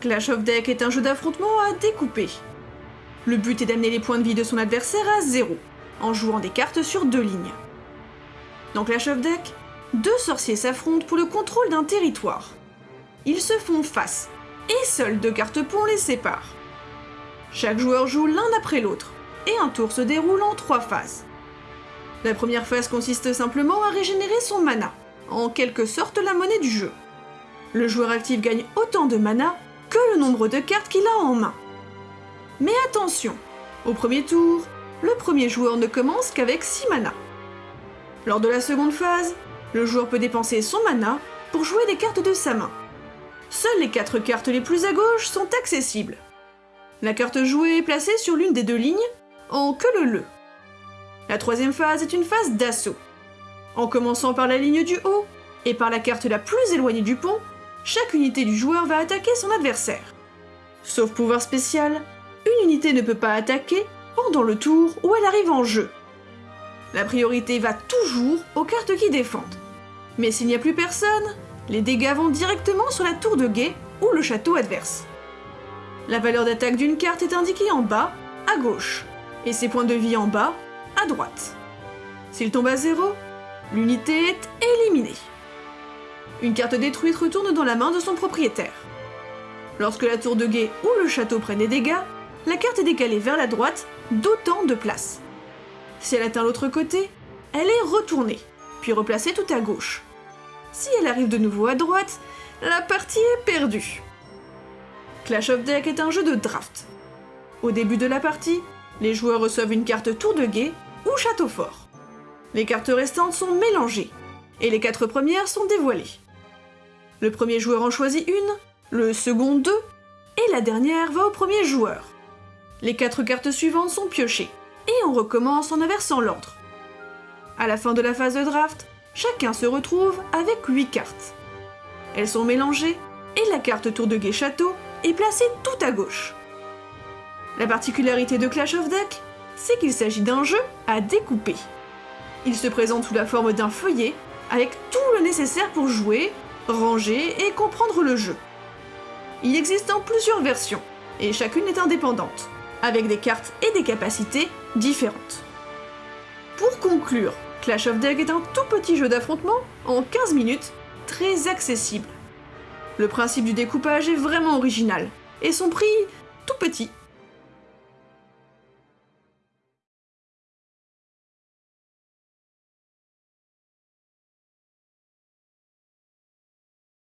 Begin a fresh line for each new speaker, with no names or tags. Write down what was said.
Clash of Deck est un jeu d'affrontement à découper. Le but est d'amener les points de vie de son adversaire à zéro, en jouant des cartes sur deux lignes. Dans Clash of Deck, deux sorciers s'affrontent pour le contrôle d'un territoire. Ils se font face, et seules deux cartes ponts les séparent. Chaque joueur joue l'un après l'autre, et un tour se déroule en trois phases. La première phase consiste simplement à régénérer son mana, en quelque sorte la monnaie du jeu. Le joueur actif gagne autant de mana que le nombre de cartes qu'il a en main. Mais attention, au premier tour, le premier joueur ne commence qu'avec 6 mana. Lors de la seconde phase, le joueur peut dépenser son mana pour jouer des cartes de sa main. Seules les 4 cartes les plus à gauche sont accessibles. La carte jouée est placée sur l'une des deux lignes, en que le le. La troisième phase est une phase d'assaut. En commençant par la ligne du haut et par la carte la plus éloignée du pont, chaque unité du joueur va attaquer son adversaire. Sauf pouvoir spécial, une unité ne peut pas attaquer pendant le tour où elle arrive en jeu. La priorité va toujours aux cartes qui défendent. Mais s'il n'y a plus personne, les dégâts vont directement sur la tour de guet ou le château adverse. La valeur d'attaque d'une carte est indiquée en bas, à gauche, et ses points de vie en bas, à droite. S'il tombe à zéro, l'unité est éliminée. Une carte détruite retourne dans la main de son propriétaire. Lorsque la tour de guet ou le château prennent des dégâts, la carte est décalée vers la droite d'autant de place. Si elle atteint l'autre côté, elle est retournée, puis replacée tout à gauche. Si elle arrive de nouveau à droite, la partie est perdue. Clash of Deck est un jeu de draft. Au début de la partie, les joueurs reçoivent une carte tour de guet ou château fort. Les cartes restantes sont mélangées, et les quatre premières sont dévoilées. Le premier joueur en choisit une, le second deux, et la dernière va au premier joueur. Les quatre cartes suivantes sont piochées, et on recommence en inversant l'ordre. À la fin de la phase de draft, chacun se retrouve avec 8 cartes. Elles sont mélangées, et la carte tour de guet château est placée tout à gauche. La particularité de Clash of Deck, c'est qu'il s'agit d'un jeu à découper. Il se présente sous la forme d'un feuillet, avec tout le nécessaire pour jouer, ranger et comprendre le jeu. Il existe en plusieurs versions, et chacune est indépendante, avec des cartes et des capacités différentes. Pour conclure, Clash of Deck est un tout petit jeu d'affrontement en 15 minutes, très accessible. Le principe du découpage est vraiment original, et son prix tout petit